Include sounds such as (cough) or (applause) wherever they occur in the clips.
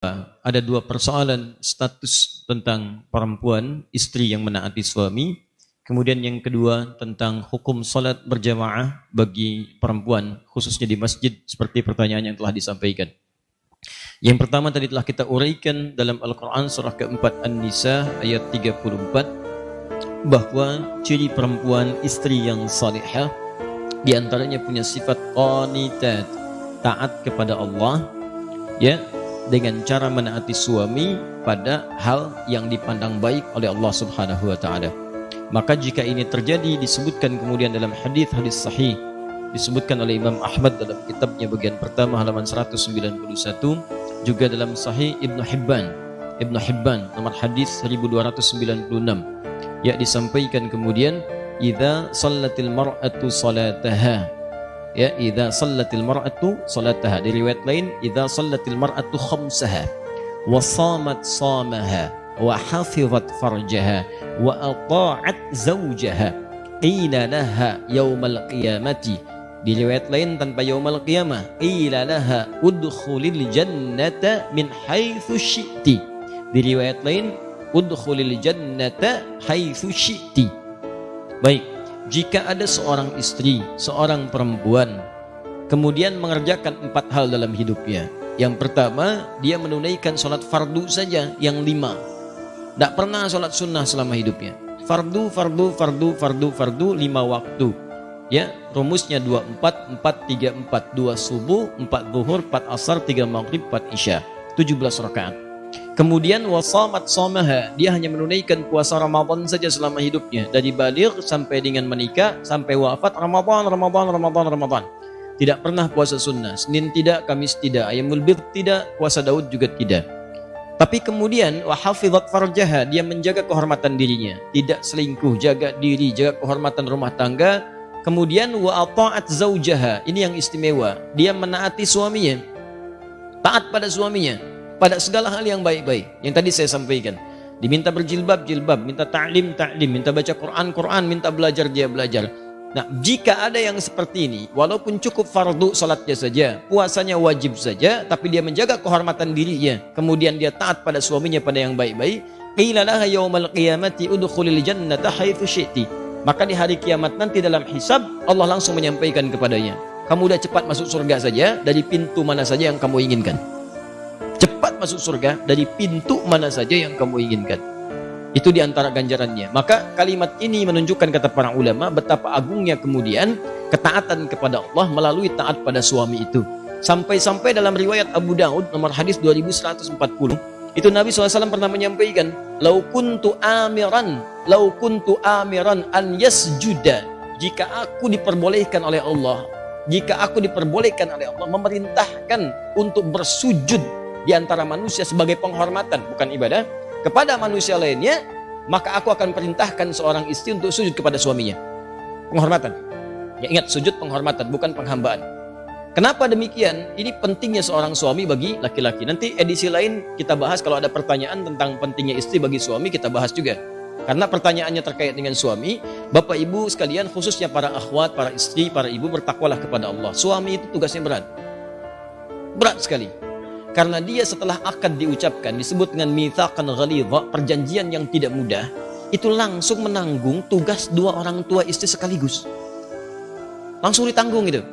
ada dua persoalan status tentang perempuan, istri yang menaati suami. Kemudian yang kedua tentang hukum salat berjamaah bagi perempuan, khususnya di masjid, seperti pertanyaan yang telah disampaikan. Yang pertama tadi telah kita uraikan dalam Al-Quran surah keempat An-Nisa ayat 34 bahwa ciri perempuan istri yang salihah di antaranya punya sifat qanitat taat kepada Allah ya dengan cara menaati suami pada hal yang dipandang baik oleh Allah Subhanahu wa taala. Maka jika ini terjadi disebutkan kemudian dalam hadis-hadis sahih disebutkan oleh Imam Ahmad dalam kitabnya bagian pertama halaman 191 juga dalam sahih Ibnu Hibban. Ibnu Hibban nomor hadis 1296 ya disampaikan kemudian idza sallatil mar'atu salataha ya idza sallatil mar'atu salataha di riwayat lain idza sallatil mar'atu khamsaha wa samat samaha wa hafizat farjaha wa ata'at zawjaha qila laha yaumal qiyamati di riwayat lain tanpa yaumal qiyamah qila laha udkhulil jannata min haitsu syi'ti di riwayat lain udkhulil jannata haitsu syi'ti baik jika ada seorang istri, seorang perempuan, kemudian mengerjakan empat hal dalam hidupnya. Yang pertama, dia menunaikan sholat fardu saja yang lima. Tidak pernah sholat sunnah selama hidupnya. Fardu, fardu, fardu, fardu, fardu, lima waktu. Ya, rumusnya dua empat, empat tiga empat, dua subuh, empat zuhur, empat asar, tiga maghrib, empat isya. tujuh belas rakaat. Kemudian wasamat somaha, dia hanya menunaikan puasa Ramadan saja selama hidupnya. Dari balik sampai dengan menikah, sampai wafat Ramadan, Ramadan, Ramadan, Ramadan. Tidak pernah puasa sunnah. Senin tidak, Kamis tidak, Ayamul Bir tidak, puasa Daud juga tidak. Tapi kemudian wahafizat farjaha, dia menjaga kehormatan dirinya, tidak selingkuh, jaga diri, jaga kehormatan rumah tangga. Kemudian wa zaujaha, ini yang istimewa. Dia menaati suaminya. Taat pada suaminya pada segala hal yang baik-baik. Yang tadi saya sampaikan diminta berjilbab jilbab minta ta'lim ta'lim minta baca Quran Quran minta belajar dia belajar. Nah jika ada yang seperti ini walaupun cukup fardu salatnya saja puasanya wajib saja tapi dia menjaga kehormatan dirinya kemudian dia taat pada suaminya pada yang baik-baik qila laha yaumal qiyamati udkhulil jannata haitsu syi'ti. Maka di hari kiamat nanti dalam hisab Allah langsung menyampaikan kepadanya kamu udah cepat masuk surga saja dari pintu mana saja yang kamu inginkan masuk surga dari pintu mana saja yang kamu inginkan. Itu di antara ganjarannya. Maka kalimat ini menunjukkan kata para ulama betapa agungnya kemudian ketaatan kepada Allah melalui taat pada suami itu. Sampai-sampai dalam riwayat Abu Daud nomor hadis 2140 itu Nabi SAW pernah menyampaikan lau kuntu amiran lau kuntu amiran an yasjuda jika aku diperbolehkan oleh Allah jika aku diperbolehkan oleh Allah memerintahkan untuk bersujud di antara manusia sebagai penghormatan, bukan ibadah, kepada manusia lainnya, maka aku akan perintahkan seorang istri untuk sujud kepada suaminya. Penghormatan. Ya ingat, sujud penghormatan, bukan penghambaan. Kenapa demikian? Ini pentingnya seorang suami bagi laki-laki. Nanti edisi lain kita bahas kalau ada pertanyaan tentang pentingnya istri bagi suami, kita bahas juga. Karena pertanyaannya terkait dengan suami, Bapak Ibu sekalian khususnya para akhwat, para istri, para ibu bertakwalah kepada Allah. Suami itu tugasnya berat. Berat sekali. Karena dia setelah akad diucapkan disebut dengan mithaqan ghalidha, perjanjian yang tidak mudah, itu langsung menanggung tugas dua orang tua istri sekaligus. Langsung ditanggung itu.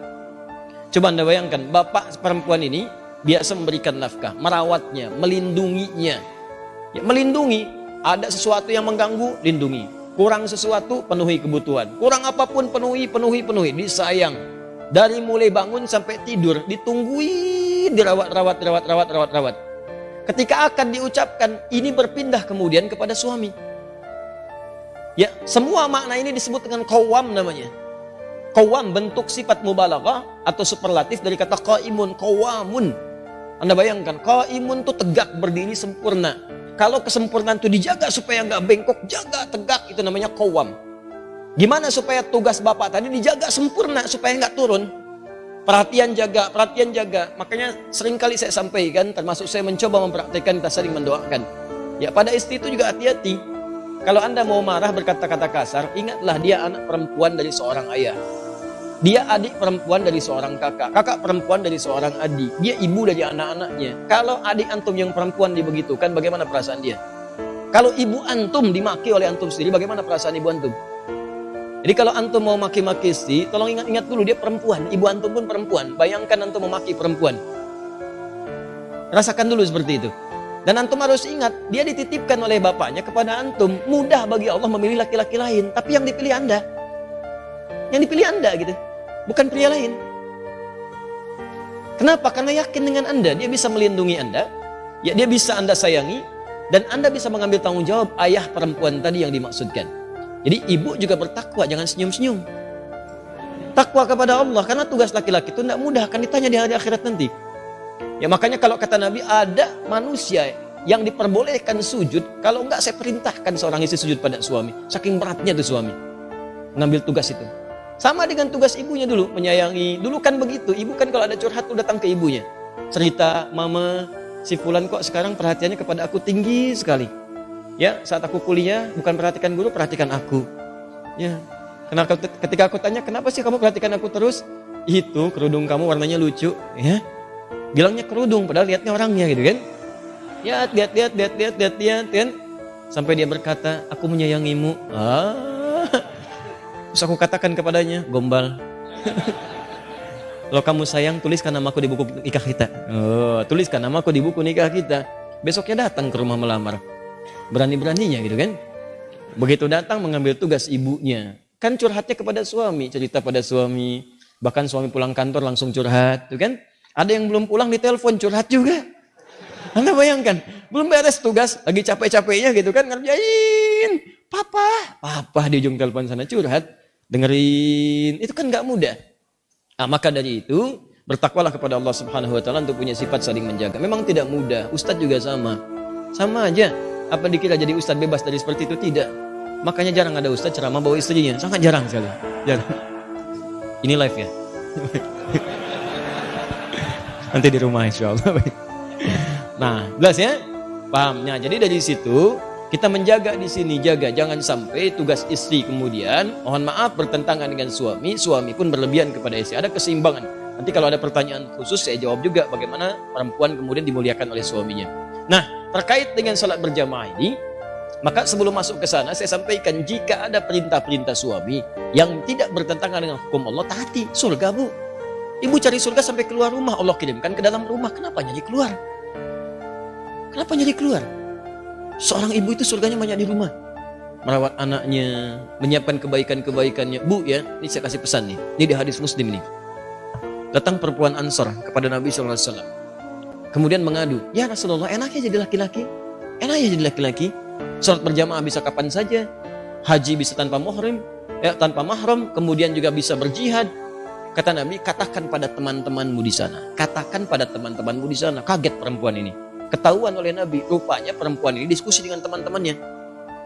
Coba Anda bayangkan, bapak perempuan ini biasa memberikan nafkah, merawatnya, melindunginya. Ya, melindungi, ada sesuatu yang mengganggu, lindungi. Kurang sesuatu, penuhi kebutuhan. Kurang apa pun, penuhi, penuhi, penuhi. Disayang. Dari mulai bangun sampai tidur, ditunggui dirawat, rawat, rawat, rawat, rawat, rawat. Ketika akan diucapkan, ini berpindah kemudian kepada suami. Ya, semua makna ini disebut dengan kawam namanya. Kawam bentuk sifat mubalaghah atau superlatif dari kata qaimun, qawamun. Anda bayangkan, qaimun itu tegak berdiri sempurna. Kalau kesempurnaan itu dijaga supaya nggak bengkok, jaga tegak itu namanya kawam. Gimana supaya tugas bapak tadi dijaga sempurna supaya nggak turun? Perhatian jaga, perhatian jaga. Makanya sering kali saya sampaikan, termasuk saya mencoba mempraktikkan, kita sering mendoakan. Ya pada istri itu juga hati-hati. Kalau anda mau marah berkata-kata kasar, ingatlah dia anak perempuan dari seorang ayah. Dia adik perempuan dari seorang kakak, kakak perempuan dari seorang adik. Dia ibu dari anak-anaknya. Kalau adik antum yang perempuan dibegitukan, bagaimana perasaan dia? Kalau ibu antum dimaki oleh antum sendiri, bagaimana perasaan ibu antum? Jadi kalau antum mau maki-maki istri, tolong ingat-ingat dulu dia perempuan. Ibu antum pun perempuan. Bayangkan antum memaki perempuan. Rasakan dulu seperti itu. Dan antum harus ingat, dia dititipkan oleh bapaknya kepada antum. Mudah bagi Allah memilih laki-laki lain. Tapi yang dipilih anda. Yang dipilih anda gitu. Bukan pria lain. Kenapa? Karena yakin dengan anda. Dia bisa melindungi anda. Ya, dia bisa anda sayangi. Dan anda bisa mengambil tanggung jawab ayah perempuan tadi yang dimaksudkan. Jadi ibu juga bertakwa. Jangan senyum-senyum. Takwa kepada Allah. Karena tugas laki-laki itu tidak mudah. Akan ditanya di hari akhirat nanti. Ya makanya kalau kata Nabi ada manusia yang diperbolehkan sujud. Kalau enggak saya perintahkan seorang istri sujud pada suami. Saking beratnya tuh suami. Ngambil tugas itu. Sama dengan tugas ibunya dulu, menyayangi. Dulu kan begitu, ibu kan kalau ada curhat tuh datang ke ibunya. Cerita, mama, si Fulan kok sekarang perhatiannya kepada aku tinggi sekali. Ya, saat aku kuliah, bukan perhatikan guru, perhatikan aku. Ya, kenapa ketika aku tanya, kenapa sih kamu perhatikan aku terus? Itu kerudung kamu warnanya lucu, ya. Bilangnya kerudung, padahal lihatnya orangnya gitu kan. Ya, lihat, lihat, lihat, lihat, lihat, lihat, kan. Sampai dia berkata, aku menyayangimu. Ah, Terus aku katakan kepadanya, gombal. (laughs) Kalau kamu sayang, tuliskan namaku di buku nikah kita. Oh, tuliskan namaku di buku nikah kita. Besoknya datang ke rumah melamar. Berani-beraninya gitu kan. Begitu datang mengambil tugas ibunya. Kan curhatnya kepada suami, cerita pada suami. Bahkan suami pulang kantor langsung curhat, tuh kan. Ada yang belum pulang di telepon curhat juga. Anda bayangkan, belum beres tugas, lagi capek-capeknya gitu kan, ngerjain. Papa, papa di ujung telepon sana curhat dengerin, itu kan nggak mudah. Nah, maka dari itu bertakwalah kepada Allah Subhanahu wa taala untuk punya sifat saling menjaga. Memang tidak mudah. Ustadz juga sama. Sama aja. Apa dikira jadi ustadz bebas dari seperti itu? Tidak. Makanya jarang ada ustadz ceramah bawa istrinya. Sangat jarang sekali. Jarang. Ini live ya. (laughs) Nanti di rumah insya Allah. Nah, jelas ya? Pahamnya. Jadi dari situ kita menjaga di sini, jaga jangan sampai tugas istri kemudian mohon maaf bertentangan dengan suami, suami pun berlebihan kepada istri. Ada keseimbangan. Nanti kalau ada pertanyaan khusus saya jawab juga bagaimana perempuan kemudian dimuliakan oleh suaminya. Nah, terkait dengan salat berjamaah ini, maka sebelum masuk ke sana saya sampaikan jika ada perintah-perintah suami yang tidak bertentangan dengan hukum Allah, taati surga bu. Ibu cari surga sampai keluar rumah, Allah kirimkan ke dalam rumah. Kenapa nyari keluar? Kenapa nyari keluar? Seorang ibu itu surganya banyak di rumah. Merawat anaknya, menyiapkan kebaikan-kebaikannya. Bu ya, ini saya kasih pesan nih. Ini di hadis muslim nih. Datang perempuan Ansar kepada Nabi SAW. Kemudian mengadu, ya Rasulullah enaknya jadi laki-laki. Enaknya jadi laki-laki. Sholat berjamaah bisa kapan saja. Haji bisa tanpa mahram, ya, tanpa mahram. Kemudian juga bisa berjihad. Kata Nabi, katakan pada teman-temanmu di sana. Katakan pada teman-temanmu di sana. Kaget perempuan ini. Ketahuan oleh Nabi, rupanya perempuan ini diskusi dengan teman-temannya.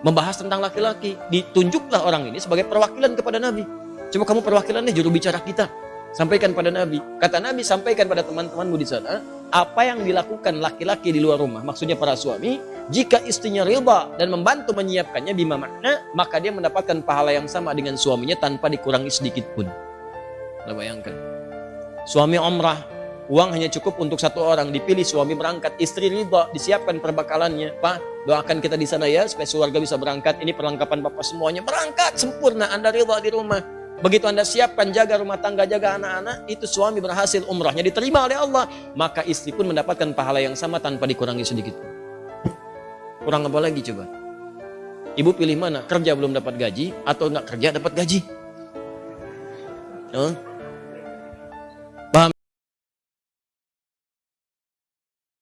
Membahas tentang laki-laki. Ditunjuklah orang ini sebagai perwakilan kepada Nabi. Coba kamu perwakilannya juru bicara kita. Sampaikan pada Nabi. Kata Nabi, sampaikan pada teman-temanmu di sana. Apa yang dilakukan laki-laki di luar rumah. Maksudnya para suami. Jika istrinya riba dan membantu menyiapkannya bima makna. Maka dia mendapatkan pahala yang sama dengan suaminya tanpa dikurangi sedikit pun. Anda bayangkan. Suami omrah Uang hanya cukup untuk satu orang. Dipilih suami berangkat, istri ridha, disiapkan perbekalannya. Pak, doakan kita di sana ya supaya keluarga bisa berangkat. Ini perlengkapan Bapak semuanya. Berangkat sempurna. Anda ridha di rumah. Begitu Anda siapkan jaga rumah tangga, jaga anak-anak, itu suami berhasil umrahnya diterima oleh Allah. Maka istri pun mendapatkan pahala yang sama tanpa dikurangi sedikit. Kurang apa lagi coba? Ibu pilih mana? Kerja belum dapat gaji atau enggak kerja dapat gaji? Huh?